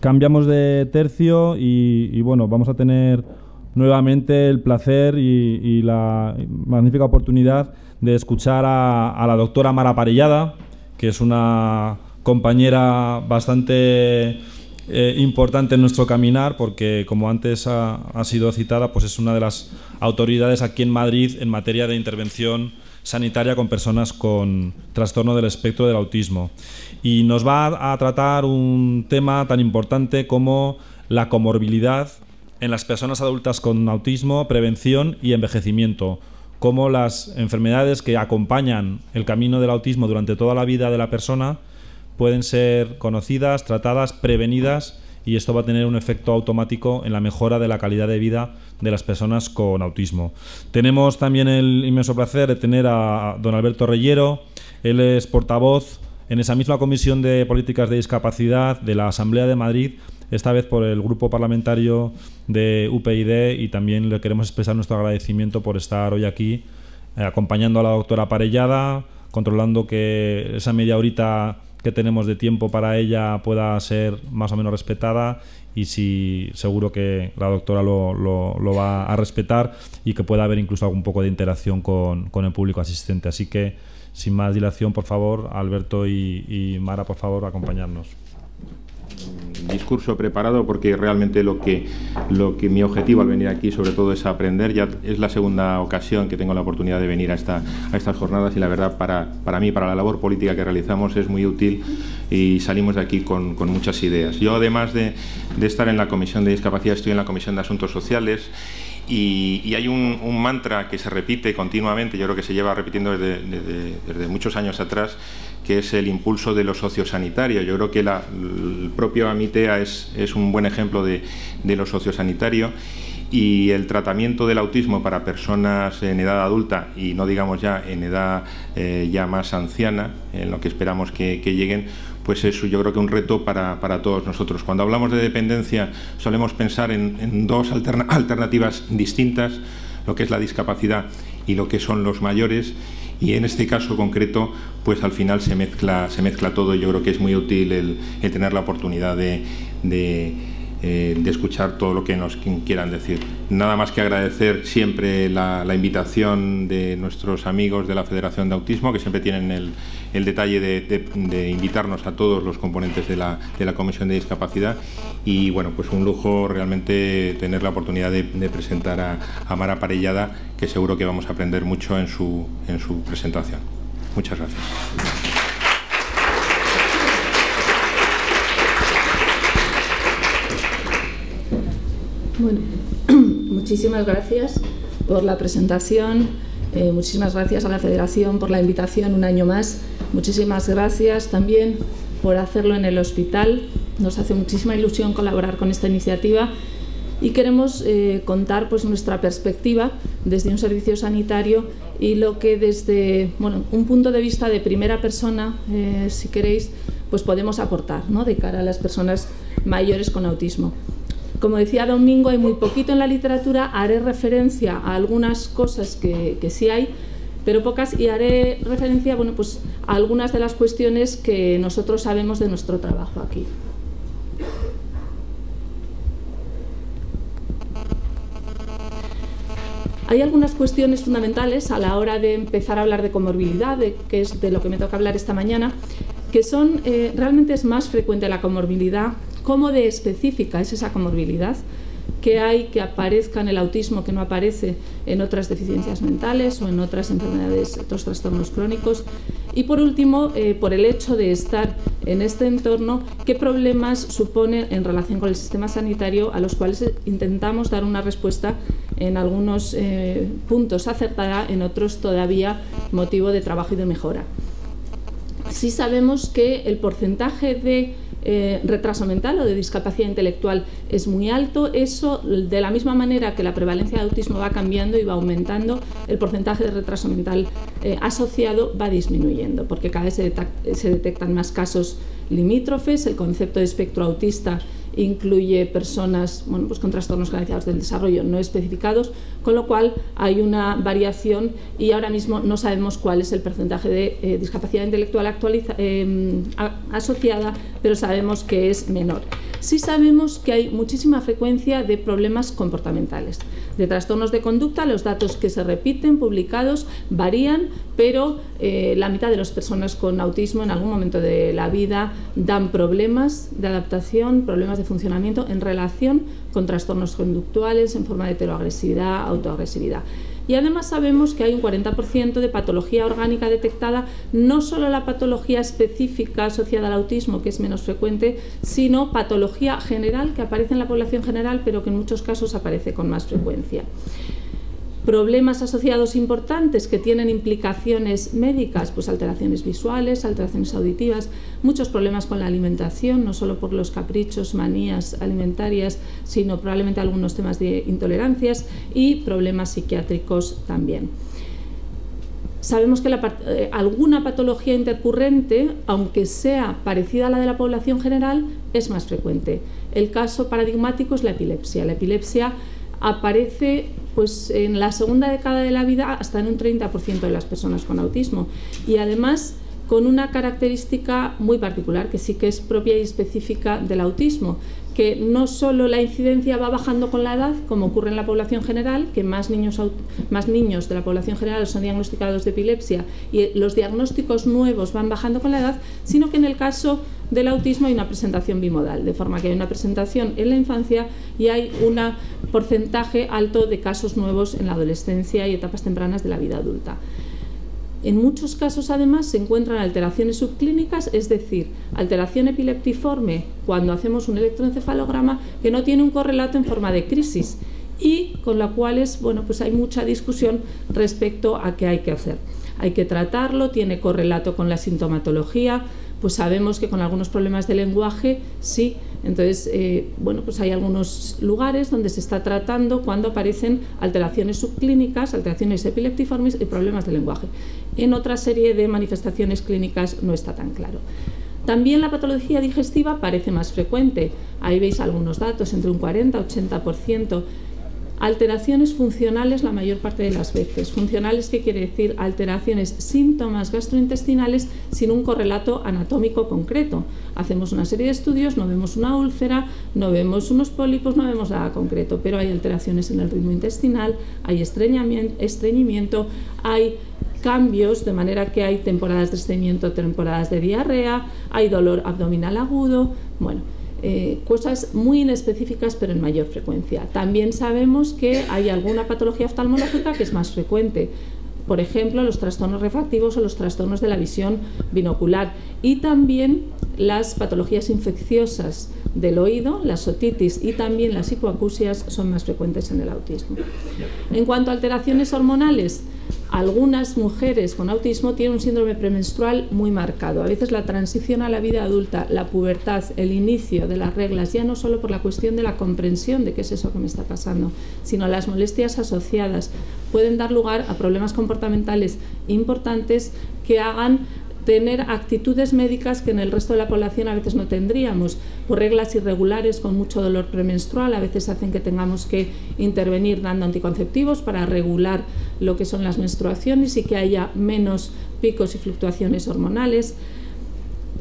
Cambiamos de tercio y, bueno, vamos a tener nuevamente el placer y, la magnífica oportunidad de escuchar a, la doctora Mara Parellada, que es una compañera bastante eh, importante en nuestro caminar porque, como antes ha, ha, sido citada, pues es una de las autoridades aquí en Madrid en materia de intervención sanitaria con personas con trastorno del espectro del autismo. Y nos va a tratar un tema tan importante como la comorbilidad en las personas adultas con autismo, prevención y envejecimiento, como las enfermedades que acompañan el camino del autismo durante toda la vida de la persona pueden ser conocidas, tratadas, prevenidas y esto va a tener un efecto automático en la mejora de la calidad de vida de las personas con autismo. Tenemos también el inmenso placer de tener a don Alberto Reyero, él es portavoz en esa misma Comisión de Políticas de Discapacidad de la Asamblea de Madrid, esta vez por el grupo parlamentario de UPyD y también le queremos expresar nuestro agradecimiento por estar hoy aquí eh, acompañando a la doctora Parellada, controlando que esa media horita que tenemos de tiempo para ella pueda ser más o menos respetada y si seguro que la doctora lo, lo, va a respetar y que pueda haber incluso algún poco de interacción con, con el público asistente. Así que, sin más dilación, por favor, Alberto y, y Mara, por favor, acompañarnos discurso preparado porque realmente lo que, lo que mi objetivo al venir aquí sobre todo es aprender. Ya es la segunda ocasión que tengo la oportunidad de venir a, esta, a estas jornadas y la verdad para, para mí, para la labor política que realizamos es muy útil y salimos de aquí con, con muchas ideas. Yo además de, de, estar en la Comisión de Discapacidad estoy en la Comisión de Asuntos Sociales y, y hay un, mantra que se repite continuamente, yo creo que se lleva repitiendo desde, desde muchos años atrás, que es el impulso de lo sociosanitario. Yo creo que la, el propio Amitea es, es, un buen ejemplo de, de lo sociosanitario y el tratamiento del autismo para personas en edad adulta y no digamos ya en edad eh, ya más anciana, en lo que esperamos que, que lleguen, pues es yo creo que un reto para, para, todos nosotros. Cuando hablamos de dependencia solemos pensar en, dos alterna alternativas distintas, lo que es la discapacidad y lo que son los mayores y en este caso concreto pues al final se mezcla, se mezcla todo yo creo que es muy útil el, tener la oportunidad eh, de, escuchar todo lo que nos quieran decir. Nada más que agradecer siempre la, invitación de nuestros amigos de la Federación de Autismo que siempre tienen el, detalle de, invitarnos a todos los componentes de la, Comisión de Discapacidad y bueno, pues un lujo realmente tener la oportunidad de, presentar a, Mara Parellada, que seguro que vamos a aprender mucho en su presentación. Muchas gracias. Bueno, muchísimas gracias por la presentación. Eh, muchísimas gracias a la Federación por la invitación un año más. Muchísimas gracias también por hacerlo en el hospital. Nos hace muchísima ilusión colaborar con esta iniciativa y queremos eh, contar pues, nuestra perspectiva desde un servicio sanitario y lo que desde bueno, un punto de vista de primera persona, eh, si queréis, pues podemos aportar ¿no? de cara a las personas mayores con autismo. Como decía Domingo, hay muy poquito en la literatura, haré referencia a algunas cosas que, que sí hay, pero pocas, y haré referencia bueno, pues, a algunas de las cuestiones que nosotros sabemos de nuestro trabajo aquí. Hay algunas cuestiones fundamentales a la hora de empezar a hablar de comorbilidad, de, que es de lo que me toca hablar esta mañana, que son, eh, realmente es más frecuente la comorbilidad cómo de específica es esa comorbilidad, qué hay que aparezca en el autismo que no aparece en otras deficiencias mentales o en otras enfermedades, otros trastornos crónicos. Y por último, eh, por el hecho de estar en este entorno, qué problemas supone en relación con el sistema sanitario a los cuales intentamos dar una respuesta en algunos eh, puntos acertada, en otros todavía motivo de trabajo y de mejora. Sí sabemos que el porcentaje de eh, retraso mental o de discapacidad intelectual es muy alto, eso de la misma manera que la prevalencia de autismo va cambiando y va aumentando, el porcentaje de retraso mental eh, asociado va disminuyendo, porque cada vez se, se detectan más casos limítrofes, el concepto de espectro autista incluye personas bueno, pues con trastornos generalizados del desarrollo no especificados, con lo cual hay una variación y ahora mismo no sabemos cuál es el porcentaje de eh, discapacidad intelectual eh, asociada, pero sabemos que es menor. sí sabemos que hay muchísima frecuencia de problemas comportamentales. De trastornos de conducta, los datos que se repiten, publicados, varían, pero eh, la mitad de las personas con autismo en algún momento de la vida dan problemas de adaptación, problemas de funcionamiento en relación con trastornos conductuales en forma de heteroagresividad, autoagresividad. Y además sabemos que hay un 40% de patología orgánica detectada, no solo la patología específica asociada al autismo, que es menos frecuente, sino patología general que aparece en la población general, pero que en muchos casos aparece con más frecuencia problemas asociados importantes que tienen implicaciones médicas, pues alteraciones visuales, alteraciones auditivas, muchos problemas con la alimentación, no solo por los caprichos, manías alimentarias, sino probablemente algunos temas de intolerancias y problemas psiquiátricos también. Sabemos que eh, alguna patología intercurrente, aunque sea parecida a la de la población general, es más frecuente. El caso paradigmático es la epilepsia. La epilepsia aparece pues en la segunda década de la vida hasta en un 30% de las personas con autismo. Y además con una característica muy particular que sí que es propia y específica del autismo, que no solo la incidencia va bajando con la edad, como ocurre en la población general, que más niños, más niños de la población general son diagnosticados de epilepsia y los diagnósticos nuevos van bajando con la edad, sino que en el caso del autismo hay una presentación bimodal, de forma que hay una presentación en la infancia y hay un porcentaje alto de casos nuevos en la adolescencia y etapas tempranas de la vida adulta. En muchos casos, además, se encuentran alteraciones subclínicas, es decir, alteración epileptiforme cuando hacemos un electroencefalograma que no tiene un correlato en forma de crisis y con la cual bueno, pues hay mucha discusión respecto a qué hay que hacer. Hay que tratarlo, tiene correlato con la sintomatología, pues sabemos que con algunos problemas de lenguaje sí. Entonces, eh, bueno, pues hay algunos lugares donde se está tratando cuando aparecen alteraciones subclínicas, alteraciones epileptiformes y problemas de lenguaje. En otra serie de manifestaciones clínicas no está tan claro. También la patología digestiva parece más frecuente. Ahí veis algunos datos, entre un 40 y 80%. Alteraciones funcionales la mayor parte de las veces. Funcionales, ¿qué quiere decir? Alteraciones, síntomas gastrointestinales sin un correlato anatómico concreto. Hacemos una serie de estudios, no vemos una úlcera, no vemos unos pólipos, no vemos nada concreto, pero hay alteraciones en el ritmo intestinal, hay estreñimiento, hay cambios, de manera que hay temporadas de estreñimiento, temporadas de diarrea, hay dolor abdominal agudo, bueno, eh, cosas muy inespecíficas pero en mayor frecuencia. También sabemos que hay alguna patología oftalmológica que es más frecuente, por ejemplo, los trastornos refractivos o los trastornos de la visión binocular y también las patologías infecciosas del oído, las otitis y también las hipoacusias son más frecuentes en el autismo. En cuanto a alteraciones hormonales, algunas mujeres con autismo tienen un síndrome premenstrual muy marcado. A veces la transición a la vida adulta, la pubertad, el inicio de las reglas, ya no solo por la cuestión de la comprensión de qué es eso que me está pasando, sino las molestias asociadas, pueden dar lugar a problemas comportamentales importantes que hagan tener actitudes médicas que en el resto de la población a veces no tendríamos, por reglas irregulares con mucho dolor premenstrual, a veces hacen que tengamos que intervenir dando anticonceptivos para regular lo que son las menstruaciones y que haya menos picos y fluctuaciones hormonales.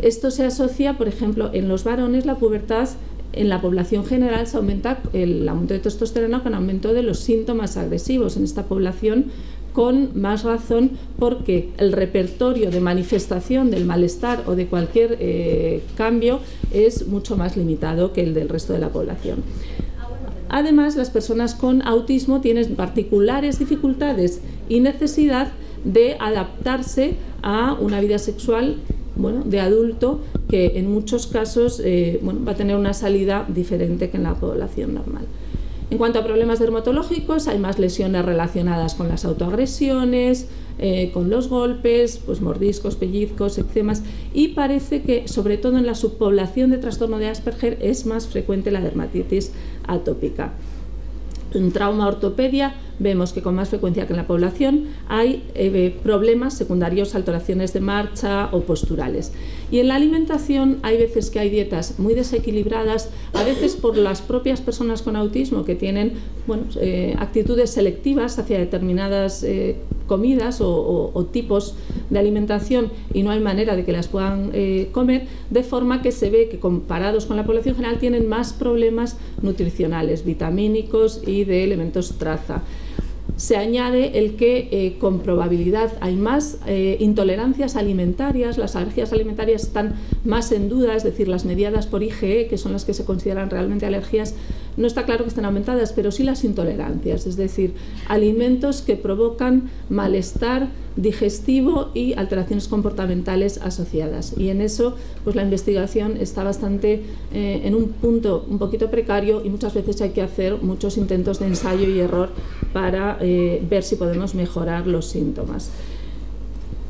Esto se asocia, por ejemplo, en los varones la pubertad en la población general se aumenta el aumento de testosterona con aumento de los síntomas agresivos. En esta población con más razón porque el repertorio de manifestación del malestar o de cualquier eh, cambio es mucho más limitado que el del resto de la población. Además, las personas con autismo tienen particulares dificultades y necesidad de adaptarse a una vida sexual bueno, de adulto que en muchos casos eh, va a tener una salida diferente que en la población normal. En cuanto a problemas dermatológicos, hay más lesiones relacionadas con las autoagresiones, eh, con los golpes, pues mordiscos, pellizcos, eczemas y parece que sobre todo en la subpoblación de trastorno de Asperger es más frecuente la dermatitis atópica. En trauma ortopedia vemos que con más frecuencia que en la población hay eh, problemas secundarios, alteraciones de marcha o posturales. Y en la alimentación hay veces que hay dietas muy desequilibradas, a veces por las propias personas con autismo que tienen eh, actitudes selectivas hacia determinadas eh, comidas o, tipos de alimentación y no hay manera de que las puedan comer, de forma que se ve que comparados con la población general tienen más problemas nutricionales, vitamínicos y de elementos traza se añade el que eh, con probabilidad hay más eh, intolerancias alimentarias, las alergias alimentarias están más en duda, es decir, las mediadas por IgE, que son las que se consideran realmente alergias, no está claro que estén aumentadas, pero sí las intolerancias, es decir, alimentos que provocan malestar digestivo y alteraciones comportamentales asociadas. Y en eso, pues la investigación está bastante eh, en un punto un poquito precario y muchas veces hay que hacer muchos intentos de ensayo y error para eh, ver si podemos mejorar los síntomas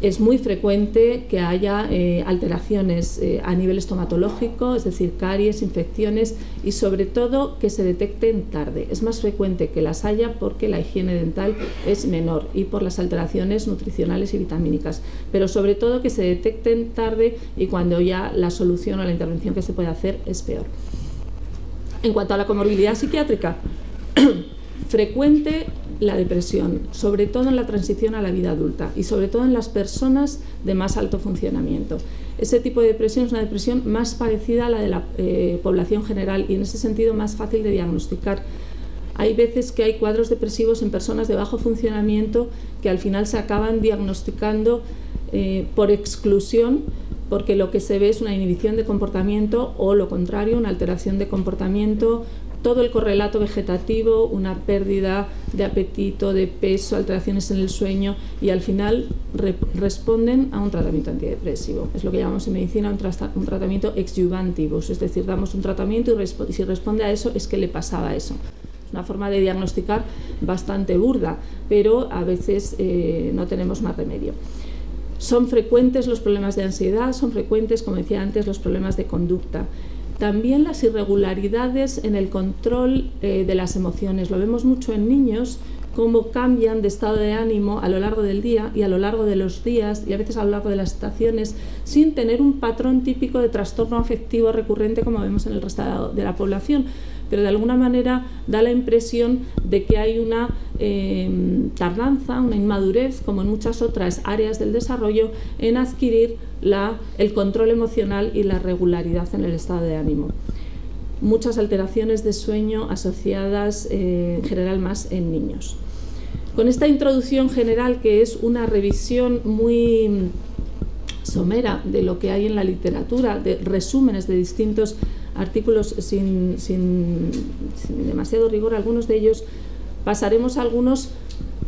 es muy frecuente que haya eh, alteraciones eh, a nivel estomatológico, es decir, caries, infecciones y sobre todo que se detecten tarde. Es más frecuente que las haya porque la higiene dental es menor y por las alteraciones nutricionales y vitamínicas, pero sobre todo que se detecten tarde y cuando ya la solución o la intervención que se puede hacer es peor. En cuanto a la comorbilidad psiquiátrica, frecuente la depresión, sobre todo en la transición a la vida adulta y sobre todo en las personas de más alto funcionamiento. Ese tipo de depresión es una depresión más parecida a la de la eh, población general y en ese sentido más fácil de diagnosticar. Hay veces que hay cuadros depresivos en personas de bajo funcionamiento que al final se acaban diagnosticando eh, por exclusión porque lo que se ve es una inhibición de comportamiento o lo contrario, una alteración de comportamiento todo el correlato vegetativo, una pérdida de apetito, de peso, alteraciones en el sueño y al final responden a un tratamiento antidepresivo. Es lo que llamamos en medicina un, tratamiento exjuvantivus, es decir, damos un tratamiento y, si responde a eso es que le pasaba eso. Es una forma de diagnosticar bastante burda, pero a veces eh, no tenemos más remedio. Son frecuentes los problemas de ansiedad, son frecuentes, como decía antes, los problemas de conducta. También las irregularidades en el control eh, de las emociones. Lo vemos mucho en niños, cómo cambian de estado de ánimo a lo largo del día y a lo largo de los días y a veces a lo largo de las estaciones sin tener un patrón típico de trastorno afectivo recurrente como vemos en el resto de la población pero de alguna manera da la impresión de que hay una em, tardanza, una inmadurez, como en muchas otras áreas del desarrollo, en adquirir el control emocional y la regularidad en el estado de ánimo. Muchas alteraciones de sueño asociadas eh, en general más en niños. Con esta introducción general, que es una revisión muy somera de lo que hay en la literatura, de resúmenes de distintos artículos sin, demasiado rigor, algunos de ellos pasaremos algunos,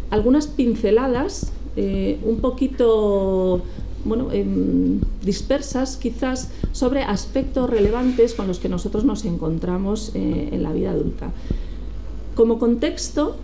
algunas pinceladas eh, un poquito bueno, em, dispersas quizás sobre aspectos relevantes con los que nosotros nos encontramos eh, en la vida adulta. Como contexto,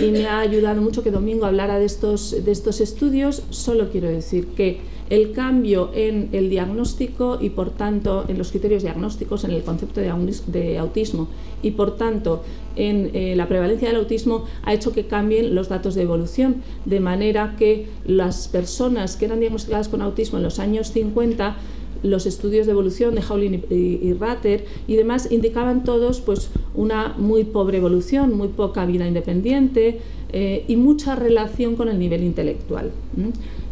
y me ha ayudado mucho que Domingo hablara de estos, de estos estudios, solo quiero decir que el cambio en el diagnóstico y por tanto en los criterios diagnósticos, en el concepto de autismo y por tanto en eh, la prevalencia del autismo ha hecho que cambien los datos de evolución, de manera que las personas que eran diagnosticadas con autismo en los años 50 los estudios de evolución de Howling y, Ratter y demás indicaban todos pues, una muy pobre evolución, muy poca vida independiente eh, y mucha relación con el nivel intelectual.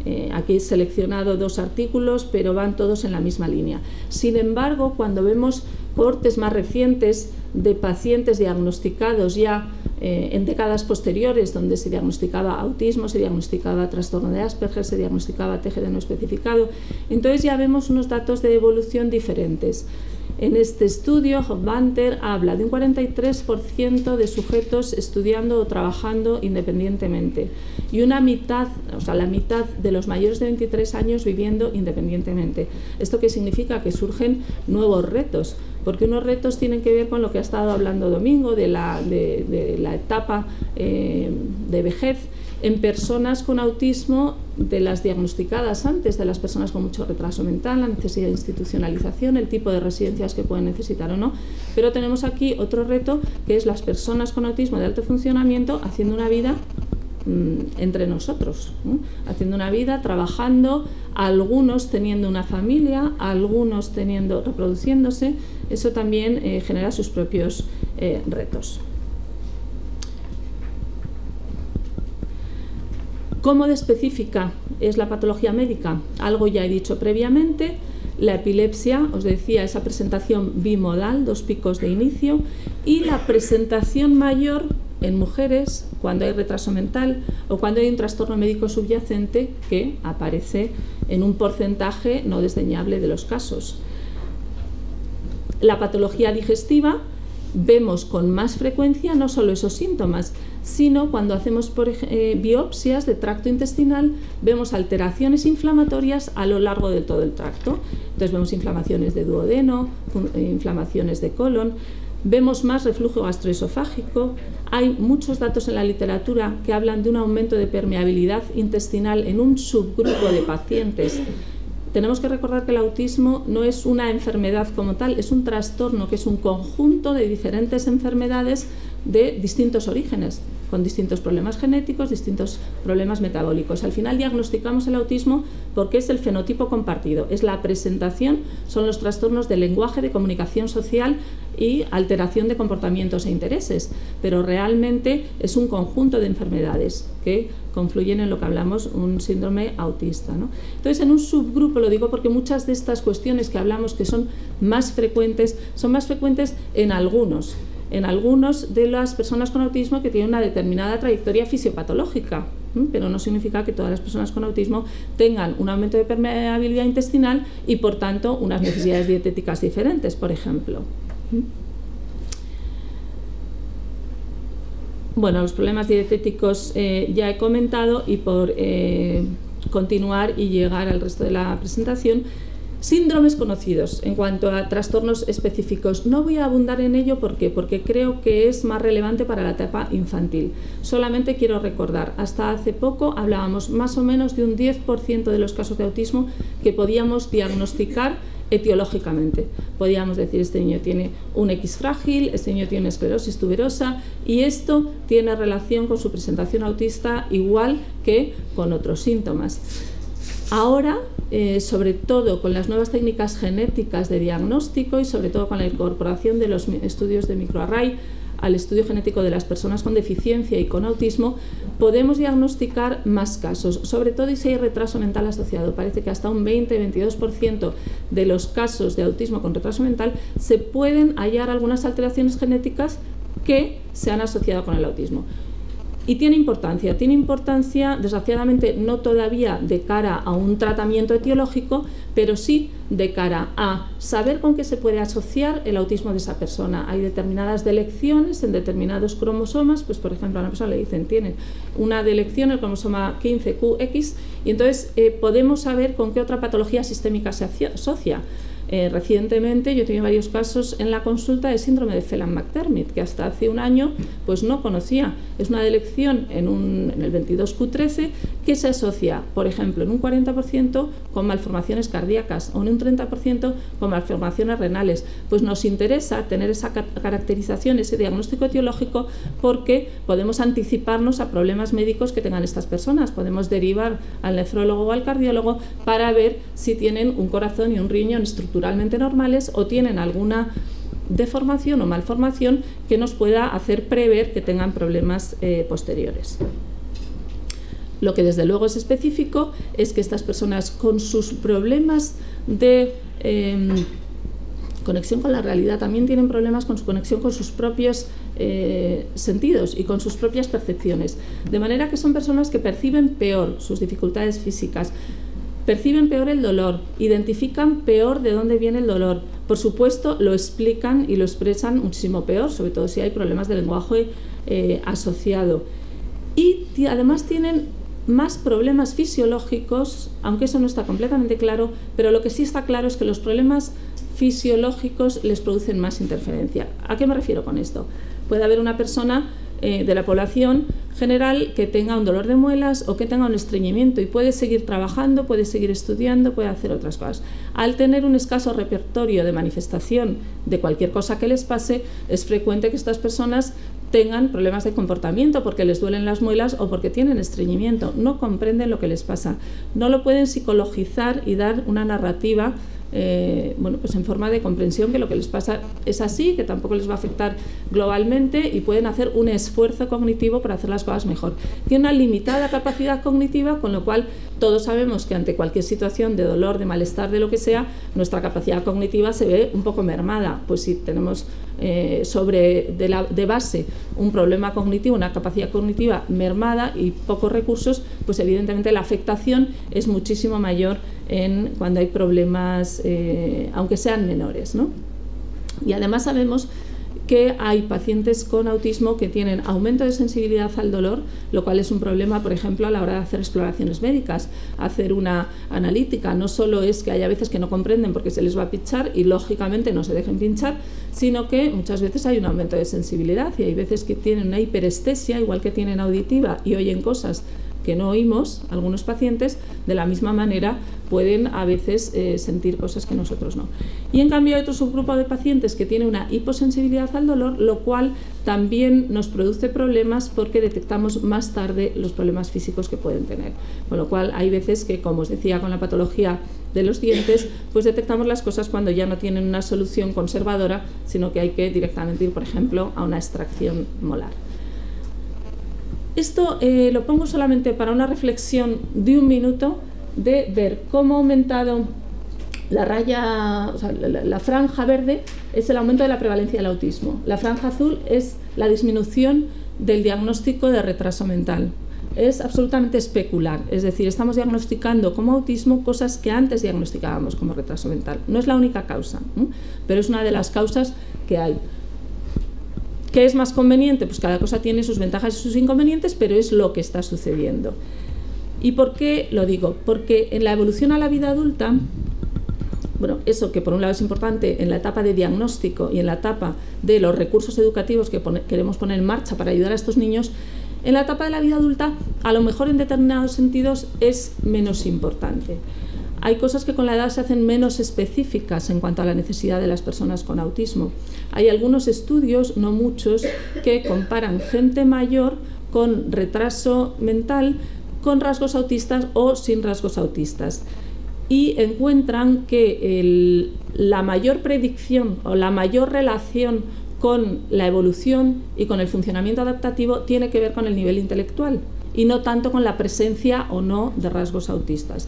Eh, aquí he seleccionado dos artículos, pero van todos en la misma línea. Sin embargo, cuando vemos cortes más recientes de pacientes diagnosticados ya eh, en décadas posteriores, donde se diagnosticaba autismo, se diagnosticaba trastorno de Asperger, se diagnosticaba TGD no especificado, entonces ya vemos unos datos de evolución diferentes. En este estudio, Hofbanter habla de un 43% de sujetos estudiando o trabajando independientemente y una mitad, o sea, la mitad de los mayores de 23 años viviendo independientemente. ¿Esto qué significa? Que surgen nuevos retos, porque unos retos tienen que ver con lo que ha estado hablando Domingo, de la, de, la etapa eh, de vejez en personas con autismo de las diagnosticadas antes, de las personas con mucho retraso mental, la necesidad de institucionalización, el tipo de residencias que pueden necesitar o no. Pero tenemos aquí otro reto que es las personas con autismo de alto funcionamiento haciendo una vida mm, entre nosotros, haciendo una vida, trabajando, algunos teniendo una familia, algunos teniendo, reproduciéndose, eso también eh, genera sus propios eh, retos. ¿Cómo de específica es la patología médica? Algo ya he dicho previamente. La epilepsia, os decía, esa presentación bimodal, dos picos de inicio, y la presentación mayor en mujeres cuando hay retraso mental o cuando hay un trastorno médico subyacente que aparece en un porcentaje no desdeñable de los casos. La patología digestiva vemos con más frecuencia no solo esos síntomas, sino cuando hacemos eh, biopsias de tracto intestinal, vemos alteraciones inflamatorias a lo largo de todo el tracto. Entonces vemos inflamaciones de duodeno, eh, inflamaciones de colon, vemos más reflujo gastroesofágico. Hay muchos datos en la literatura que hablan de un aumento de permeabilidad intestinal en un subgrupo de pacientes tenemos que recordar que el autismo no es una enfermedad como tal, es un trastorno que es un conjunto de diferentes enfermedades de distintos orígenes con distintos problemas genéticos, distintos problemas metabólicos. Al final diagnosticamos el autismo porque es el fenotipo compartido, es la presentación, son los trastornos de lenguaje, de comunicación social y alteración de comportamientos e intereses, pero realmente es un conjunto de enfermedades que confluyen en lo que hablamos un síndrome autista. Entonces, en un subgrupo, lo digo porque muchas de estas cuestiones que hablamos que son más frecuentes, son más frecuentes en algunos en algunos de las personas con autismo que tienen una determinada trayectoria fisiopatológica, pero no significa que todas las personas con autismo tengan un aumento de permeabilidad intestinal y por tanto unas necesidades dietéticas diferentes, por ejemplo. Bueno, los problemas dietéticos eh, ya he comentado y por eh, continuar y llegar al resto de la presentación, Síndromes conocidos en cuanto a trastornos específicos. No voy a abundar en ello porque creo que es más relevante para la etapa infantil. Solamente quiero recordar, hasta hace poco hablábamos más o menos de un 10% de los casos de autismo que podíamos diagnosticar etiológicamente. Podíamos decir, este niño tiene un X frágil, este niño tiene esclerosis tuberosa y esto tiene relación con su presentación autista igual que con otros síntomas. Ahora, eh, sobre todo con las nuevas técnicas genéticas de diagnóstico y sobre todo con la incorporación de los estudios de microarray al estudio genético de las personas con deficiencia y con autismo, podemos diagnosticar más casos, sobre todo si hay retraso mental asociado. Parece que hasta un 20-22% de los casos de autismo con retraso mental se pueden hallar algunas alteraciones genéticas que se han asociado con el autismo. Y tiene importancia, tiene importancia desgraciadamente no todavía de cara a un tratamiento etiológico, pero sí de cara a saber con qué se puede asociar el autismo de esa persona. Hay determinadas delecciones en determinados cromosomas, pues por ejemplo a una persona le dicen tiene una delección, el cromosoma 15QX, y entonces eh, podemos saber con qué otra patología sistémica se asocia. Eh, recientemente yo tenido varios casos en la consulta de síndrome de Phelan-McDermid, que hasta hace un año pues no conocía. Es una delección en, un, en el 22Q13 que se asocia, por ejemplo, en un 40% con malformaciones cardíacas o en un 30% con malformaciones renales. Pues nos interesa tener esa caracterización, ese diagnóstico etiológico, porque podemos anticiparnos a problemas médicos que tengan estas personas. Podemos derivar al nefrólogo o al cardiólogo para ver si tienen un corazón y un riñón estructurado normales o tienen alguna deformación o malformación que nos pueda hacer prever que tengan problemas eh, posteriores. Lo que desde luego es específico es que estas personas con sus problemas de em, conexión con la realidad también tienen problemas con su conexión con sus propios eh, sentidos y con sus propias percepciones. De manera que son personas que perciben peor sus dificultades físicas, Perciben peor el dolor, identifican peor de dónde viene el dolor. Por supuesto, lo explican y lo expresan muchísimo peor, sobre todo si hay problemas de lenguaje eh, asociado. Y además tienen más problemas fisiológicos, aunque eso no está completamente claro, pero lo que sí está claro es que los problemas fisiológicos les producen más interferencia. ¿A qué me refiero con esto? Puede haber una persona eh, de la población general que tenga un dolor de muelas o que tenga un estreñimiento y puede seguir trabajando, puede seguir estudiando, puede hacer otras cosas. Al tener un escaso repertorio de manifestación de cualquier cosa que les pase, es frecuente que estas personas tengan problemas de comportamiento porque les duelen las muelas o porque tienen estreñimiento. No comprenden lo que les pasa. No lo pueden psicologizar y dar una narrativa eh, bueno, pues en forma de comprensión que lo que les pasa es así, que tampoco les va a afectar globalmente y pueden hacer un esfuerzo cognitivo para hacer las cosas mejor. Tiene una limitada capacidad cognitiva, con lo cual todos sabemos que ante cualquier situación de dolor, de malestar, de lo que sea, nuestra capacidad cognitiva se ve un poco mermada. Pues si tenemos eh, sobre de, base un problema cognitivo, una capacidad cognitiva mermada y pocos recursos, pues evidentemente la afectación es muchísimo mayor en cuando hay problemas, eh, aunque sean menores. ¿no? Y además sabemos que hay pacientes con autismo que tienen aumento de sensibilidad al dolor, lo cual es un problema, por ejemplo, a la hora de hacer exploraciones médicas, hacer una analítica. No solo es que haya veces que no comprenden porque se les va a pinchar y lógicamente no se dejen pinchar, sino que muchas veces hay un aumento de sensibilidad y hay veces que tienen una hiperestesia, igual que tienen auditiva y oyen cosas que no oímos, algunos pacientes, de la misma manera pueden a veces eh, sentir cosas que nosotros no. Y en cambio hay otro subgrupo de pacientes que tiene una hiposensibilidad al dolor, lo cual también nos produce problemas porque detectamos más tarde los problemas físicos que pueden tener. Con lo cual hay veces que, como os decía con la patología de los dientes, pues detectamos las cosas cuando ya no tienen una solución conservadora, sino que hay que directamente ir, por ejemplo, a una extracción molar. Esto eh, lo pongo solamente para una reflexión de un minuto de ver cómo ha aumentado la raya, la, franja verde es el aumento de la prevalencia del autismo. La franja azul es la disminución del diagnóstico de retraso mental. Es absolutamente especular, es decir, estamos diagnosticando como autismo cosas que antes diagnosticábamos como retraso mental. No es la única causa, pero es una de las causas que hay. ¿Qué es más conveniente? Pues cada cosa tiene sus ventajas y sus inconvenientes, pero es lo que está sucediendo. ¿Y por qué lo digo? Porque en la evolución a la vida adulta, bueno, eso que por un lado es importante en la etapa de diagnóstico y en la etapa de los recursos educativos que queremos poner en marcha para ayudar a estos niños, en la etapa de la vida adulta a lo mejor en determinados sentidos es menos importante. Hay cosas que con la edad se hacen menos específicas en cuanto a la necesidad de las personas con autismo. Hay algunos estudios, no muchos, que comparan gente mayor con retraso mental con rasgos autistas o sin rasgos autistas y encuentran que la mayor predicción o la mayor relación con la evolución y con el funcionamiento adaptativo tiene que ver con el nivel intelectual y no tanto con la presencia o no de rasgos autistas.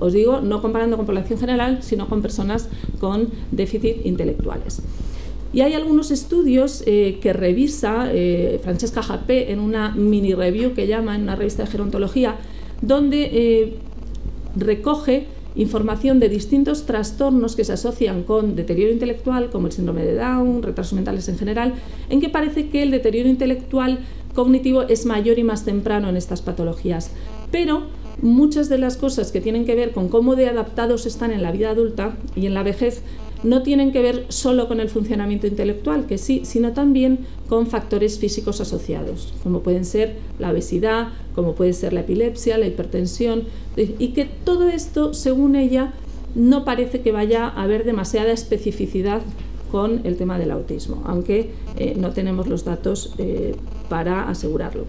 Os digo, no comparando con población general, sino con personas con déficit intelectuales. Y hay algunos estudios eh, que revisa eh, Francesca Japé en una mini review que llama en una revista de gerontología, donde eh, recoge información de distintos trastornos que se asocian con deterioro intelectual, como el síndrome de Down, retrasos mentales en general, en que parece que el deterioro intelectual cognitivo es mayor y más temprano en estas patologías. Pero muchas de las cosas que tienen que ver con cómo de adaptados están en la vida adulta y en la vejez no tienen que ver solo con el funcionamiento intelectual, que sí, sino también con factores físicos asociados, como pueden ser la obesidad, como puede ser la epilepsia, la hipertensión, y que todo esto, según ella, no parece que vaya a haber demasiada especificidad con el tema del autismo, aunque eh, no tenemos los datos eh, para asegurarlo.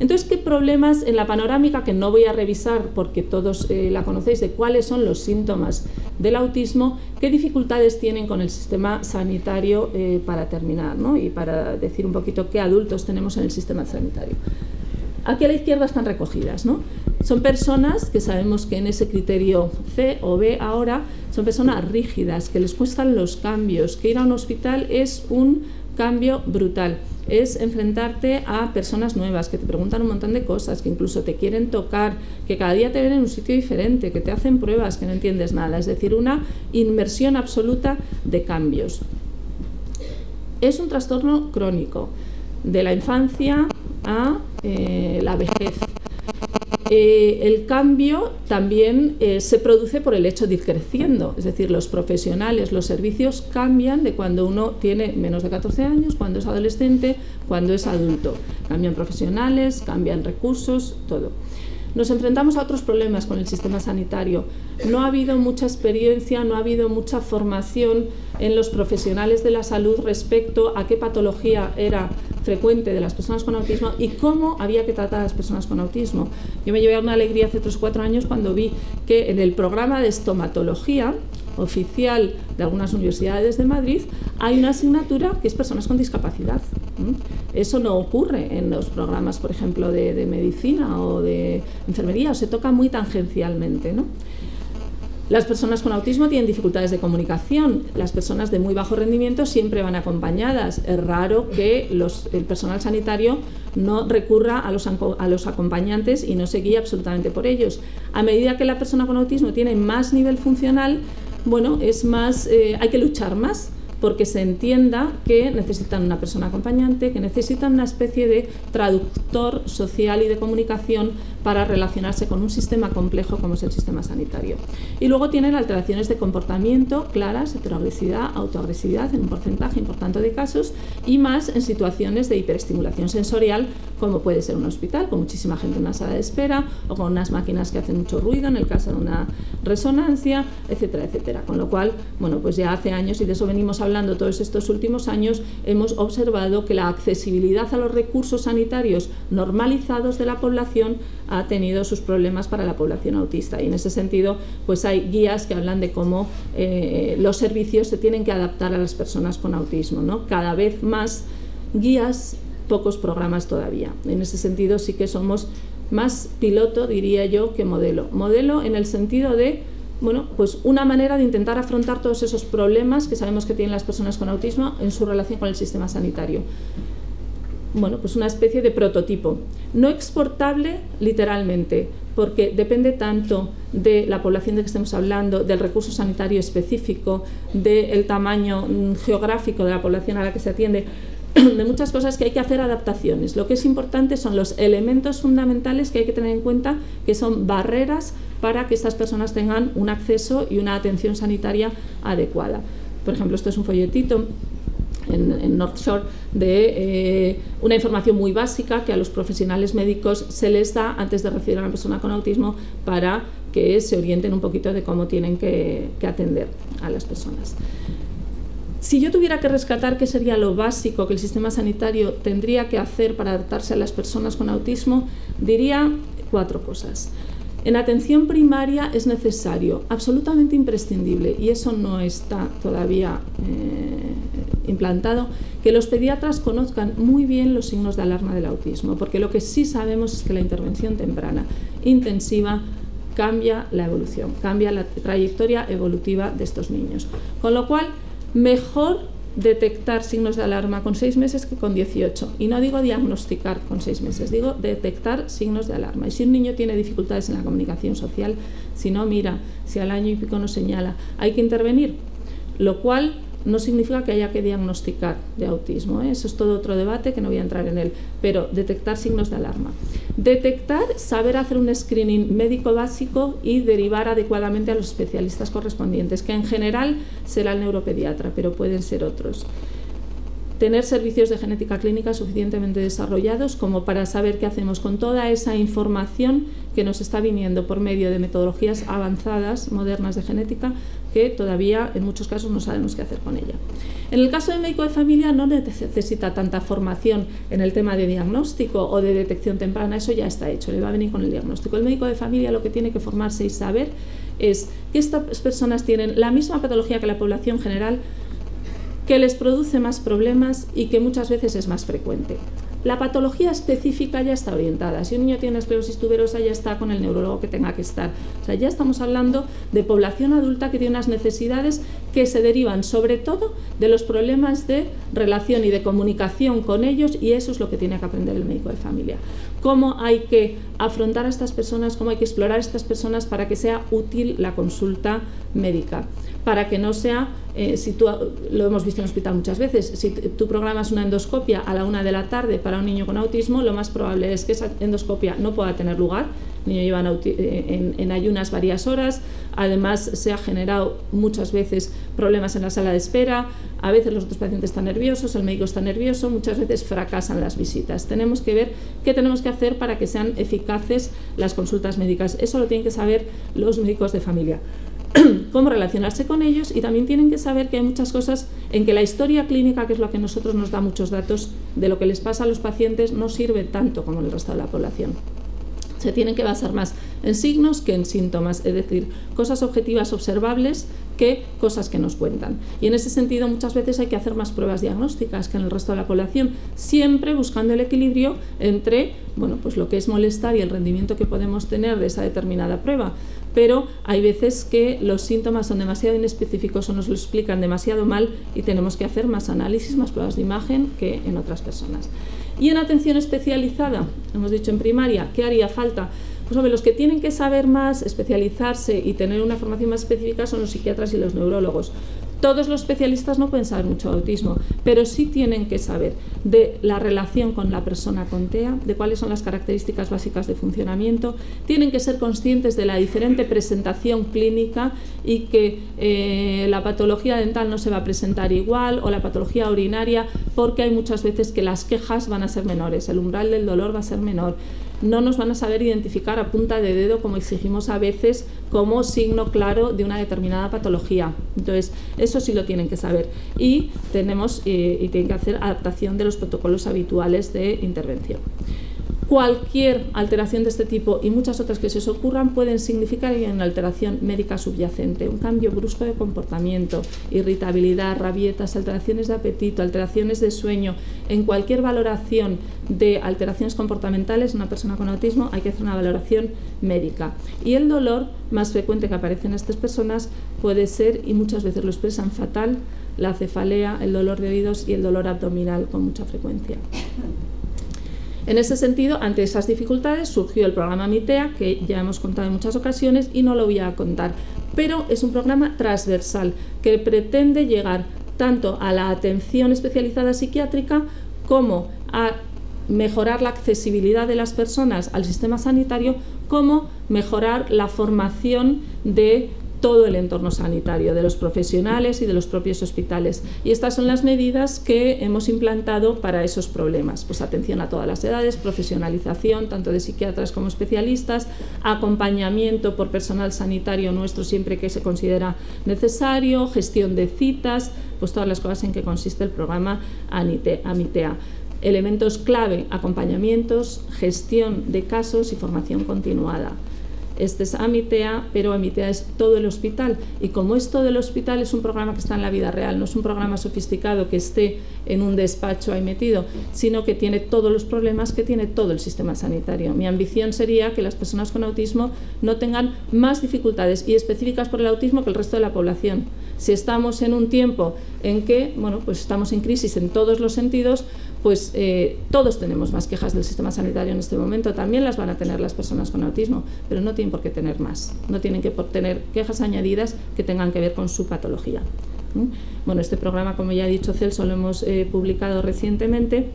Entonces, ¿qué problemas en la panorámica, que no voy a revisar porque todos eh, la conocéis, de cuáles son los síntomas del autismo, qué dificultades tienen con el sistema sanitario eh, para terminar ¿no? y para decir un poquito qué adultos tenemos en el sistema sanitario? Aquí a la izquierda están recogidas. ¿no? Son personas que sabemos que en ese criterio C o B ahora son personas rígidas, que les cuestan los cambios, que ir a un hospital es un cambio brutal es enfrentarte a personas nuevas que te preguntan un montón de cosas, que incluso te quieren tocar, que cada día te ven en un sitio diferente, que te hacen pruebas, que no entiendes nada. Es decir, una inmersión absoluta de cambios. Es un trastorno crónico, de la infancia a eh, la vejez. Eh, el cambio también eh, se produce por el hecho de ir creciendo, es decir, los profesionales, los servicios cambian de cuando uno tiene menos de 14 años, cuando es adolescente, cuando es adulto. Cambian profesionales, cambian recursos, todo. Nos enfrentamos a otros problemas con el sistema sanitario. No ha habido mucha experiencia, no ha habido mucha formación en los profesionales de la salud respecto a qué patología era frecuente de las personas con autismo y cómo había que tratar a las personas con autismo. Yo me llevé una alegría hace 3 o 4 años cuando vi que en el programa de estomatología oficial de algunas universidades de Madrid hay una asignatura que es personas con discapacidad. Eso no ocurre en los programas, por ejemplo, de, medicina o de enfermería, o se toca muy tangencialmente. ¿no? Las personas con autismo tienen dificultades de comunicación, las personas de muy bajo rendimiento siempre van acompañadas. Es raro que el personal sanitario no recurra a los, a los acompañantes y no se guíe absolutamente por ellos. A medida que la persona con autismo tiene más nivel funcional, bueno, es más, eh, hay que luchar más porque se entienda que necesitan una persona acompañante, que necesitan una especie de traductor social y de comunicación para relacionarse con un sistema complejo como es el sistema sanitario. Y luego tienen alteraciones de comportamiento claras, heteroagresividad, autoagresividad en un porcentaje importante de casos y más en situaciones de hiperestimulación sensorial como puede ser un hospital con muchísima gente en una sala de espera o con unas máquinas que hacen mucho ruido en el caso de una resonancia, etcétera, etcétera. Con lo cual, bueno, pues ya hace años y de eso venimos hablando todos estos últimos años, hemos observado que la accesibilidad a los recursos sanitarios normalizados de la población ha tenido sus problemas para la población autista y en ese sentido pues hay guías que hablan de cómo eh, los servicios se tienen que adaptar a las personas con autismo, ¿no? cada vez más guías, pocos programas todavía. En ese sentido sí que somos más piloto, diría yo, que modelo. Modelo en el sentido de bueno, pues una manera de intentar afrontar todos esos problemas que sabemos que tienen las personas con autismo en su relación con el sistema sanitario bueno, pues una especie de prototipo. No exportable literalmente, porque depende tanto de la población de que estemos hablando, del recurso sanitario específico, del tamaño mm, geográfico de la población a la que se atiende, de muchas cosas que hay que hacer adaptaciones. Lo que es importante son los elementos fundamentales que hay que tener en cuenta, que son barreras para que estas personas tengan un acceso y una atención sanitaria adecuada. Por ejemplo, esto es un folletito en, North Shore de eh, una información muy básica que a los profesionales médicos se les da antes de recibir a una persona con autismo para que se orienten un poquito de cómo tienen que, atender a las personas. Si yo tuviera que rescatar qué sería lo básico que el sistema sanitario tendría que hacer para adaptarse a las personas con autismo, diría cuatro cosas. En atención primaria es necesario, absolutamente imprescindible, y eso no está todavía eh, implantado, que los pediatras conozcan muy bien los signos de alarma del autismo, porque lo que sí sabemos es que la intervención temprana, intensiva, cambia la evolución, cambia la trayectoria evolutiva de estos niños. Con lo cual, mejor detectar signos de alarma con seis meses que con 18. Y no digo diagnosticar con seis meses, digo detectar signos de alarma. Y si un niño tiene dificultades en la comunicación social, si no mira, si al año y pico no señala, hay que intervenir. Lo cual no significa que haya que diagnosticar de autismo, ¿eh? eso es todo otro debate que no voy a entrar en él, pero detectar signos de alarma. Detectar, saber hacer un screening médico básico y derivar adecuadamente a los especialistas correspondientes, que en general será el neuropediatra, pero pueden ser otros. Tener servicios de genética clínica suficientemente desarrollados como para saber qué hacemos con toda esa información que nos está viniendo por medio de metodologías avanzadas, modernas de genética, que todavía en muchos casos no sabemos qué hacer con ella. En el caso del médico de familia no necesita tanta formación en el tema de diagnóstico o de detección temprana, eso ya está hecho, le va a venir con el diagnóstico. El médico de familia lo que tiene que formarse y saber es que estas personas tienen la misma patología que la población general, que les produce más problemas y que muchas veces es más frecuente. La patología específica ya está orientada. Si un niño tiene esclerosis tuberosa, ya está con el neurólogo que tenga que estar. O sea, ya estamos hablando de población adulta que tiene unas necesidades que se derivan sobre todo de los problemas de relación y de comunicación con ellos y eso es lo que tiene que aprender el médico de familia. Cómo hay que afrontar a estas personas, cómo hay que explorar a estas personas para que sea útil la consulta médica para que no sea, eh, si tú, lo hemos visto en el hospital muchas veces, si tú programas una endoscopia a la una de la tarde para un niño con autismo, lo más probable es que esa endoscopia no pueda tener lugar el niño lleva eh, en, ayunas varias horas, además se ha generado muchas veces problemas en la sala de espera, a veces los otros pacientes están nerviosos, el médico está nervioso, muchas veces fracasan las visitas. Tenemos que ver qué tenemos que hacer para que sean eficaces las consultas médicas. Eso lo tienen que saber los médicos de familia. cómo relacionarse con ellos y también tienen que saber que hay muchas cosas en que la historia clínica, que es lo que nosotros nos da muchos datos de lo que les pasa a los pacientes, no sirve tanto como el resto de la población. Se tienen que basar más en signos que en síntomas, es decir, cosas objetivas observables que cosas que nos cuentan. Y en ese sentido muchas veces hay que hacer más pruebas diagnósticas que en el resto de la población, siempre buscando el equilibrio entre bueno, pues lo que es molestar y el rendimiento que podemos tener de esa determinada prueba pero hay veces que los síntomas son demasiado inespecíficos o nos lo explican demasiado mal y tenemos que hacer más análisis, más pruebas de imagen que en otras personas. Y en atención especializada, hemos dicho en primaria, ¿qué haría falta? Pues hombre, los que tienen que saber más, especializarse y tener una formación más específica son los psiquiatras y los neurólogos. Todos los especialistas no pueden saber mucho de autismo, pero sí tienen que saber de la relación con la persona con TEA, de cuáles son las características básicas de funcionamiento, tienen que ser conscientes de la diferente presentación clínica y que eh, la patología dental no se va a presentar igual o la patología urinaria porque hay muchas veces que las quejas van a ser menores, el umbral del dolor va a ser menor no nos van a saber identificar a punta de dedo como exigimos a veces como signo claro de una determinada patología. Entonces, eso sí lo tienen que saber. Y tenemos eh, y tienen que hacer adaptación de los protocolos habituales de intervención. Cualquier alteración de este tipo y muchas otras que se os ocurran pueden significar una alteración médica subyacente, un cambio brusco de comportamiento, irritabilidad, rabietas, alteraciones de apetito, alteraciones de sueño. En cualquier valoración de alteraciones comportamentales, una persona con autismo hay que hacer una valoración médica. Y el dolor más frecuente que aparece en estas personas puede ser, y muchas veces lo expresan fatal, la cefalea, el dolor de oídos y el dolor abdominal con mucha frecuencia. En ese sentido, ante esas dificultades surgió el programa MITEA, que ya hemos contado en muchas ocasiones y no lo voy a contar, pero es un programa transversal que pretende llegar tanto a la atención especializada psiquiátrica como a mejorar la accesibilidad de las personas al sistema sanitario, como mejorar la formación de todo el entorno sanitario, de los profesionales y de los propios hospitales. Y estas son las medidas que hemos implantado para esos problemas. Pues atención a todas las edades, profesionalización tanto de psiquiatras como especialistas, acompañamiento por personal sanitario nuestro siempre que se considera necesario, gestión de citas, pues todas las cosas en que consiste el programa AMITEA. Elementos clave, acompañamientos, gestión de casos y formación continuada. Este es Amitea, pero Amitea es todo el hospital. Y como es todo el hospital, es un programa que está en la vida real, no es un programa sofisticado que esté en un despacho ahí metido, sino que tiene todos los problemas que tiene todo el sistema sanitario. Mi ambición sería que las personas con autismo no tengan más dificultades y específicas por el autismo que el resto de la población. Si estamos en un tiempo en que bueno, pues estamos en crisis en todos los sentidos, pues eh, todos tenemos más quejas del sistema sanitario en este momento, también las van a tener las personas con autismo, pero no tienen por qué tener más, no tienen que tener quejas añadidas que tengan que ver con su patología. Bueno, este programa, como ya ha dicho Celso, lo hemos eh, publicado recientemente.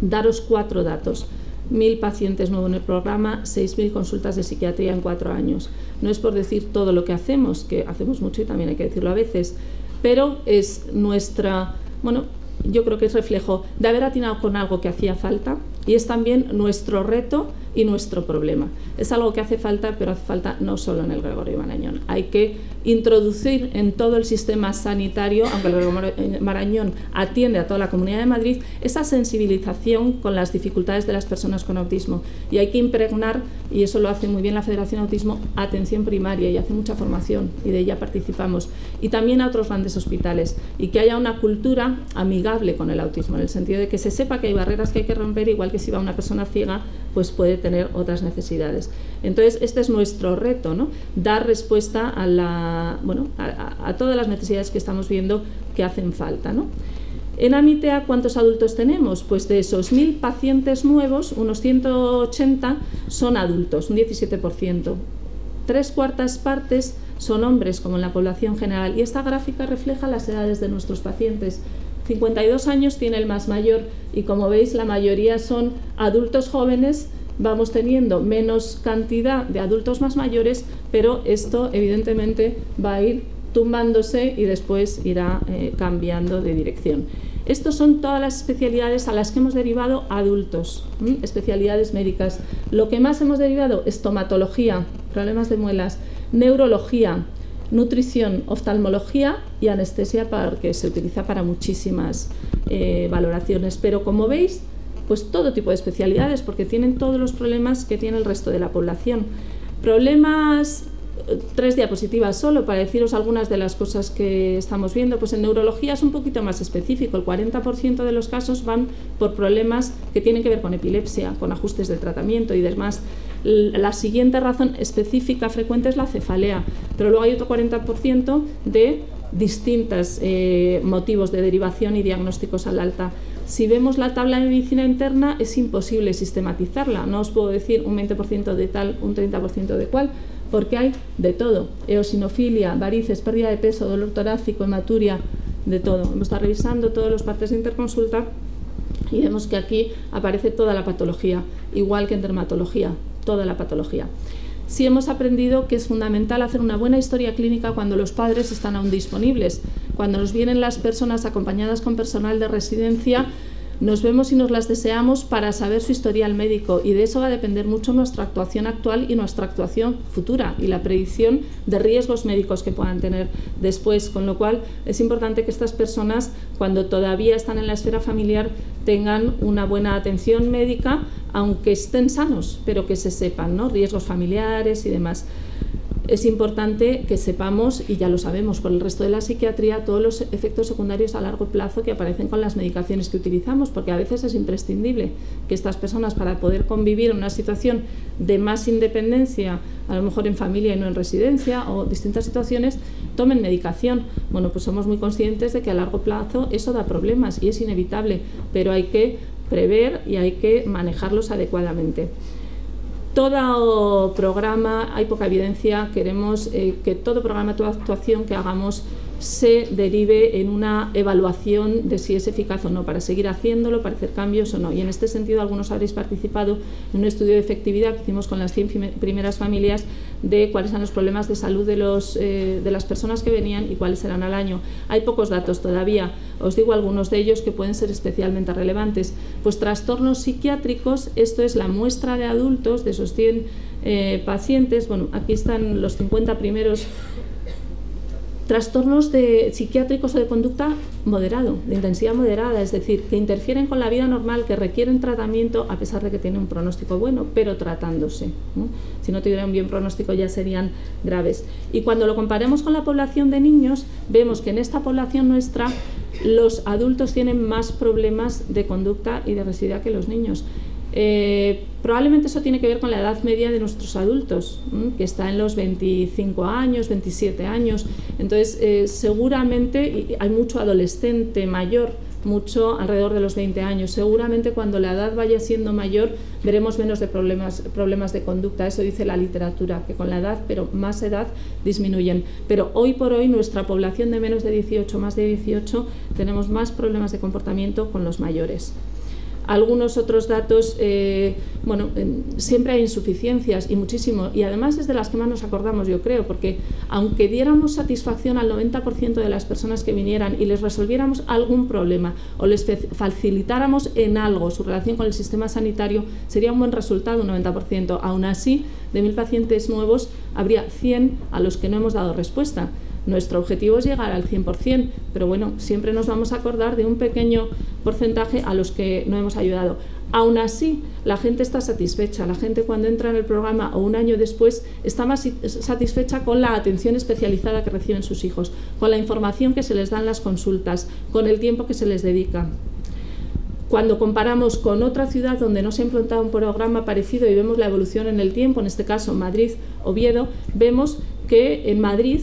Daros cuatro datos. Mil pacientes nuevos en el programa, 6.000 consultas de psiquiatría en cuatro años. No es por decir todo lo que hacemos, que hacemos mucho y también hay que decirlo a veces, pero es nuestra, bueno, yo creo que es reflejo de haber atinado con algo que hacía falta y es también nuestro reto y nuestro problema. Es algo que hace falta, pero hace falta no solo en el Gregorio Marañón. Hay que introducir en todo el sistema sanitario, aunque el Marañón atiende a toda la Comunidad de Madrid, esa sensibilización con las dificultades de las personas con autismo. Y hay que impregnar, y eso lo hace muy bien la Federación Autismo, atención primaria y hace mucha formación y de ella participamos. Y también a otros grandes hospitales. Y que haya una cultura amigable con el autismo, en el sentido de que se sepa que hay barreras que hay que romper, igual que si va una persona ciega, pues puede tener otras necesidades. Entonces, este es nuestro reto, ¿no? dar respuesta a, la, bueno, a, todas las necesidades que estamos viendo que hacen falta. ¿no? En Amitea, ¿cuántos adultos tenemos? Pues de esos mil pacientes nuevos, unos 180 son adultos, un 17%. Tres cuartas partes son hombres, como en la población general. Y esta gráfica refleja las edades de nuestros pacientes. 52 años tiene el más mayor y como veis la mayoría son adultos jóvenes vamos teniendo menos cantidad de adultos más mayores, pero esto evidentemente va a ir tumbándose y después irá eh, cambiando de dirección. Estas son todas las especialidades a las que hemos derivado adultos, especialidades médicas. Lo que más hemos derivado, estomatología, problemas de muelas, neurología, nutrición, oftalmología y anestesia que se utiliza para muchísimas eh, valoraciones. Pero como veis, pues todo tipo de especialidades porque tienen todos los problemas que tiene el resto de la población. Problemas tres diapositivas solo para deciros algunas de las cosas que estamos viendo. Pues en neurología es un poquito más específico. El 40% de los casos van por problemas que tienen que ver con epilepsia, con ajustes del tratamiento y demás. La siguiente razón específica frecuente es la cefalea, pero luego hay otro 40% de distintos eh, motivos de derivación y diagnósticos al alta. Si vemos la tabla de medicina interna es imposible sistematizarla, no os puedo decir un 20% de tal, un 30% de cual, porque hay de todo, eosinofilia, varices, pérdida de peso, dolor torácico, hematuria, de todo. Hemos estado revisando todos los partes de interconsulta y vemos que aquí aparece toda la patología, igual que en dermatología, toda la patología. Sí hemos aprendido que es fundamental hacer una buena historia clínica cuando los padres están aún disponibles. Cuando nos vienen las personas acompañadas con personal de residencia, nos vemos y nos las deseamos para saber su historial médico y de eso va a depender mucho nuestra actuación actual y nuestra actuación futura y la predicción de riesgos médicos que puedan tener después, con lo cual es importante que estas personas cuando todavía están en la esfera familiar tengan una buena atención médica, aunque estén sanos, pero que se sepan ¿no? riesgos familiares y demás es importante que sepamos, y ya lo sabemos por el resto de la psiquiatría, todos los efectos secundarios a largo plazo que aparecen con las medicaciones que utilizamos, porque a veces es imprescindible que estas personas, para poder convivir en una situación de más independencia, a lo mejor en familia y no en residencia, o distintas situaciones, tomen medicación. Bueno, pues somos muy conscientes de que a largo plazo eso da problemas y es inevitable, pero hay que prever y hay que manejarlos adecuadamente todo programa, hay poca evidencia, queremos eh, que todo programa, toda actuación que hagamos se derive en una evaluación de si es eficaz o no, para seguir haciéndolo, para hacer cambios o no. Y en este sentido, algunos habréis participado en un estudio de efectividad que hicimos con las 100 primeras familias de cuáles eran los problemas de salud de, los, eh, de las personas que venían y cuáles eran al año. Hay pocos datos todavía, os digo algunos de ellos que pueden ser especialmente relevantes. Pues trastornos psiquiátricos, esto es la muestra de adultos de esos 100 eh, pacientes, bueno, aquí están los 50 primeros trastornos de psiquiátricos o de conducta moderado, de intensidad moderada, es decir, que interfieren con la vida normal, que requieren tratamiento a pesar de que tienen un pronóstico bueno, pero tratándose. Si no tuvieran un bien pronóstico ya serían graves. Y cuando lo comparemos con la población de niños, vemos que en esta población nuestra los adultos tienen más problemas de conducta y de residuidad que los niños. Eh, probablemente eso tiene que ver con la edad media de nuestros adultos, que está en los 25 años, 27 años. Entonces, eh, seguramente hay mucho adolescente mayor, mucho alrededor de los 20 años. Seguramente cuando la edad vaya siendo mayor veremos menos de problemas, problemas de conducta. Eso dice la literatura, que con la edad, pero más edad, disminuyen. Pero hoy por hoy nuestra población de menos de 18, más de 18, tenemos más problemas de comportamiento con los mayores. Algunos otros datos, eh, bueno, siempre hay insuficiencias y muchísimo, y además es de las que más nos acordamos, yo creo, porque aunque diéramos satisfacción al 90% de las personas que vinieran y les resolviéramos algún problema o les facilitáramos en algo su relación con el sistema sanitario, sería un buen resultado un 90%. Aún así, de mil pacientes nuevos, habría 100 a los que no hemos dado respuesta. Nuestro objetivo es llegar al 100%, pero bueno, siempre nos vamos a acordar de un pequeño porcentaje a los que no hemos ayudado. Aún así, la gente está satisfecha. La gente cuando entra en el programa o un año después está más satisfecha con la atención especializada que reciben sus hijos, con la información que se les da en las consultas, con el tiempo que se les dedica. Cuando comparamos con otra ciudad donde no se ha implantado un programa parecido y vemos la evolución en el tiempo, en este caso Madrid, Oviedo, vemos que en Madrid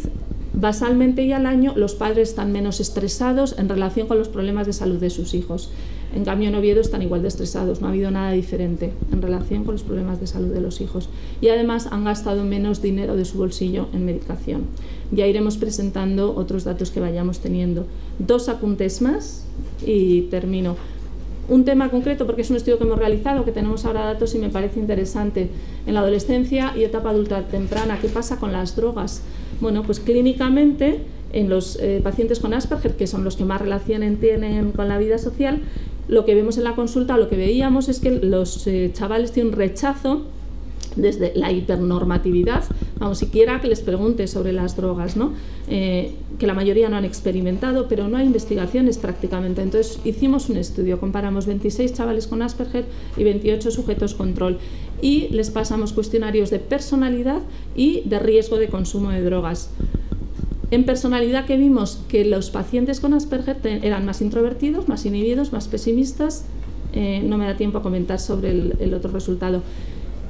Basalmente y al año los padres están menos estresados en relación con los problemas de salud de sus hijos. En cambio en Oviedo están igual de estresados, no ha habido nada diferente en relación con los problemas de salud de los hijos. Y además han gastado menos dinero de su bolsillo en medicación. Ya iremos presentando otros datos que vayamos teniendo. Dos apuntes más y termino un tema concreto, porque es un estudio que hemos realizado, que tenemos ahora datos y me parece interesante. En la adolescencia y etapa adulta temprana, ¿qué pasa con las drogas? Bueno, pues clínicamente en los eh, pacientes con Asperger, que son los que más relación tienen con la vida social, lo que vemos en la consulta, lo que veíamos es que los eh, chavales tienen un rechazo desde la hipernormatividad, vamos, siquiera que les pregunte sobre las drogas, ¿no? Eh, que la mayoría no han experimentado, pero no hay investigaciones prácticamente. Entonces hicimos un estudio, comparamos 26 chavales con Asperger y 28 sujetos control y les pasamos cuestionarios de personalidad y de riesgo de consumo de drogas. En personalidad que vimos que los pacientes con Asperger eran más introvertidos, más inhibidos, más pesimistas, eh, no me da tiempo a comentar sobre el otro resultado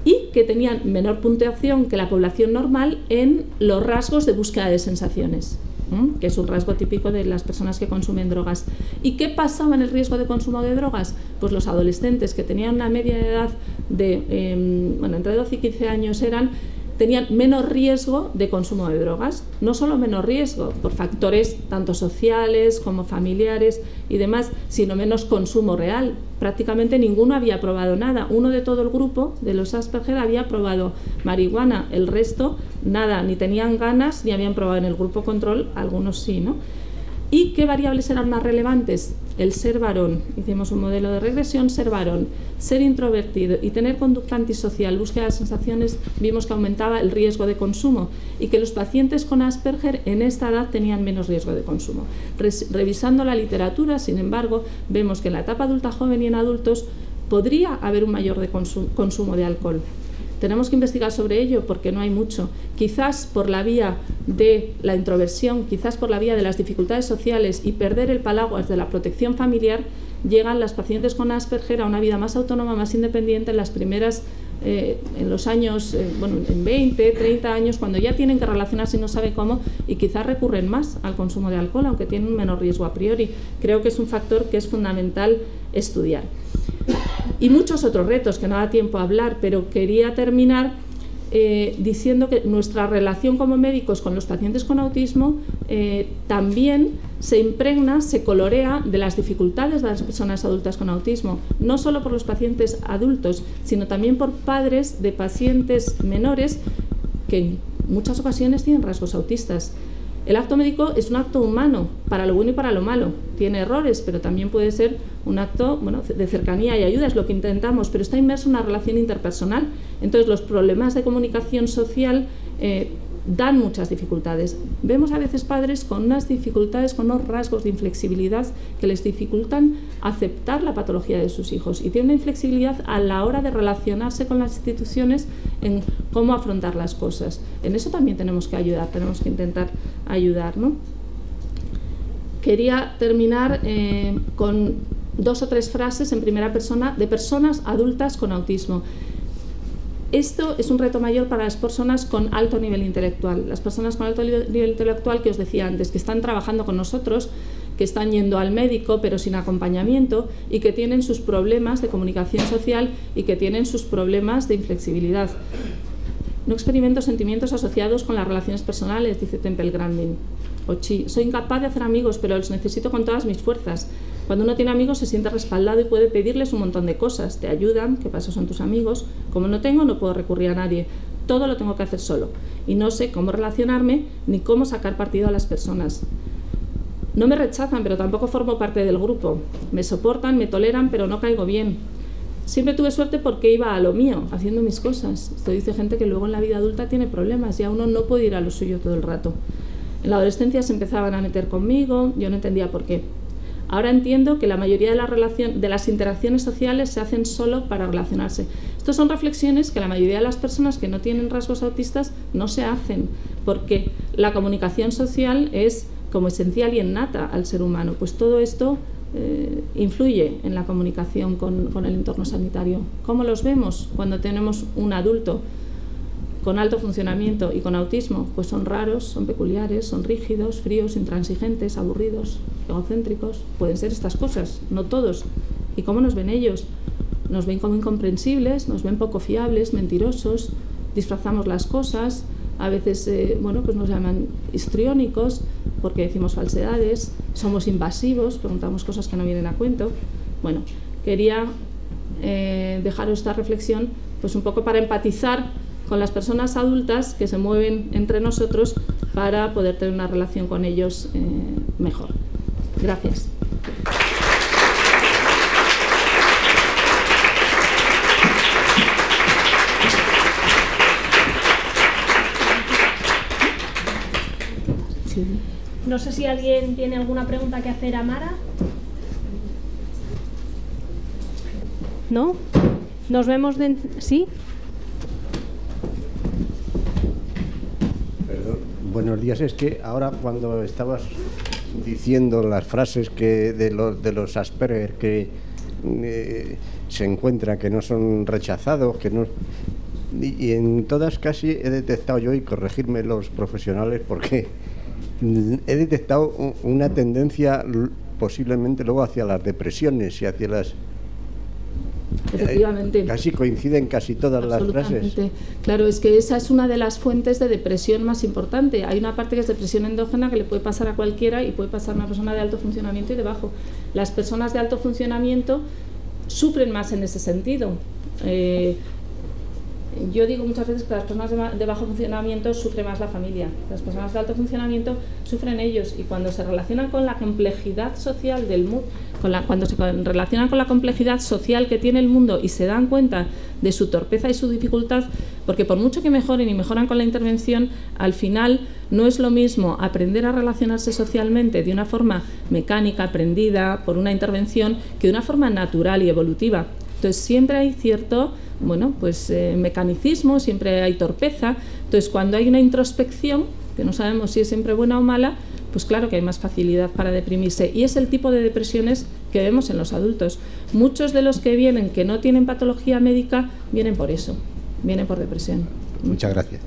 y que tenían menor puntuación que la población normal en los rasgos de búsqueda de sensaciones, que es un rasgo típico de las personas que consumen drogas. ¿Y qué pasaba en el riesgo de consumo de drogas? Pues los adolescentes que tenían una media de edad de, em, bueno, entre 12 y 15 años eran tenían menos riesgo de consumo de drogas. No solo menos riesgo por factores tanto sociales como familiares y demás, sino menos consumo real. Prácticamente ninguno había probado nada. Uno de todo el grupo de los Asperger había probado marihuana, el resto nada, ni tenían ganas ni habían probado en el grupo control, algunos sí, ¿no? ¿Y qué variables eran más relevantes? El ser varón, hicimos un modelo de regresión, ser varón, ser introvertido y tener conducta antisocial, búsqueda de sensaciones, vimos que aumentaba el riesgo de consumo y que los pacientes con Asperger en esta edad tenían menos riesgo de consumo. revisando la literatura, sin embargo, vemos que en la etapa adulta joven y en adultos podría haber un mayor consumo de alcohol. Tenemos que investigar sobre ello porque no hay mucho. Quizás por la vía de la introversión, quizás por la vía de las dificultades sociales y perder el palaguas de la protección familiar, llegan las pacientes con Asperger a una vida más autónoma, más independiente en las primeras eh, en los años, eh, bueno, en 20, 30 años, cuando ya tienen que relacionarse y no saben cómo, y quizás recurren más al consumo de alcohol, aunque tienen un menor riesgo a priori. Creo que es un factor que es fundamental estudiar y muchos otros retos que no da tiempo a hablar, pero quería terminar eh, diciendo que nuestra relación como médicos con los pacientes con autismo eh, también se impregna, se colorea de las dificultades de las personas adultas con autismo, no solo por los pacientes adultos, sino también por padres de pacientes menores que en muchas ocasiones tienen rasgos autistas. El acto médico es un acto humano, para lo bueno y para lo malo. Tiene errores, pero también puede ser un acto bueno, de cercanía y ayuda, es lo que intentamos, pero está inmerso en una relación interpersonal. Entonces, los problemas de comunicación social eh, dan muchas dificultades. Vemos a veces padres con unas dificultades, con unos rasgos de inflexibilidad que les dificultan aceptar la patología de sus hijos y tienen una inflexibilidad a la hora de relacionarse con las instituciones en cómo afrontar las cosas. En eso también tenemos que ayudar, tenemos que intentar ayudar. ¿no? Quería terminar eh, con dos o tres frases en primera persona de personas adultas con autismo. Esto es un reto mayor para las personas con alto nivel intelectual. Las personas con alto nivel intelectual que os decía antes, que están trabajando con nosotros, que están yendo al médico pero sin acompañamiento y que tienen sus problemas de comunicación social y que tienen sus problemas de inflexibilidad. No experimento sentimientos asociados con las relaciones personales, dice Temple Grandin. Ochi, soy incapaz de hacer amigos, pero los necesito con todas mis fuerzas. Cuando uno tiene amigos se siente respaldado y puede pedirles un montón de cosas. Te ayudan, que paso son tus amigos. Como no tengo, no puedo recurrir a nadie. Todo lo tengo que hacer solo. Y no sé cómo relacionarme ni cómo sacar partido a las personas. No me rechazan, pero tampoco formo parte del grupo. Me soportan, me toleran, pero no caigo bien. Siempre tuve suerte porque iba a lo mío, haciendo mis cosas. Esto dice gente que luego en la vida adulta tiene problemas, ya uno no puede ir a lo suyo todo el rato. En la adolescencia se empezaban a meter conmigo, yo no entendía por qué. Ahora entiendo que la mayoría de, de las interacciones sociales se hacen solo para relacionarse. Estas son reflexiones que la mayoría de las personas que no tienen rasgos autistas no se hacen, porque la comunicación social es como esencial y innata al ser humano. Pues todo esto eh, influye en la comunicación con el entorno sanitario. ¿Cómo los vemos cuando tenemos un adulto con alto funcionamiento y con autismo, pues son raros, son peculiares, son rígidos, fríos, intransigentes, aburridos, egocéntricos. Pueden ser estas cosas, no todos. ¿Y cómo nos ven ellos? Nos ven como incomprensibles, nos ven poco fiables, mentirosos, disfrazamos las cosas, a veces eh, bueno, pues nos llaman histriónicos porque decimos falsedades, somos invasivos, preguntamos cosas que no vienen a cuento. Bueno, quería eh, dejaros esta reflexión pues un poco para empatizar con las personas adultas que se mueven entre nosotros para poder tener una relación con ellos eh, mejor. Gracias. No sé si alguien tiene alguna pregunta que hacer a Mara. ¿No? Nos vemos de... ¿Sí? Buenos días. Es que ahora cuando estabas diciendo las frases que de los, de los Asperger que eh, se encuentra que no son rechazados, que no y, en todas casi he detectado yo y corregirme los profesionales porque he detectado una tendencia posiblemente luego hacia las depresiones y hacia las Efectivamente. casi coinciden casi todas las frases. Claro, es que esa es una de las fuentes de depresión más importante. Hay una parte que es depresión endógena que le puede pasar a cualquiera y puede pasar a una persona de alto funcionamiento y de bajo. Las personas de alto funcionamiento sufren más en ese sentido. Eh, yo digo muchas veces que las personas de, bajo funcionamiento sufre más la familia. Las personas de alto funcionamiento sufren ellos y cuando se relacionan con la complejidad social del mundo, cuando se relacionan con la complejidad social que tiene el mundo y se dan cuenta de su torpeza y su dificultad, porque por mucho que mejoren y mejoran con la intervención, al final no es lo mismo aprender a relacionarse socialmente de una forma mecánica, aprendida por una intervención, que de una forma natural y evolutiva. Entonces siempre hay cierto, bueno, pues eh, mecanicismo, siempre hay torpeza. Entonces cuando hay una introspección, que no sabemos si es siempre buena o mala, pues claro que hay más facilidad para deprimirse. Y es el tipo de depresiones que vemos en los adultos. Muchos de los que vienen que no tienen patología médica vienen por eso, vienen por depresión. Muchas gracias.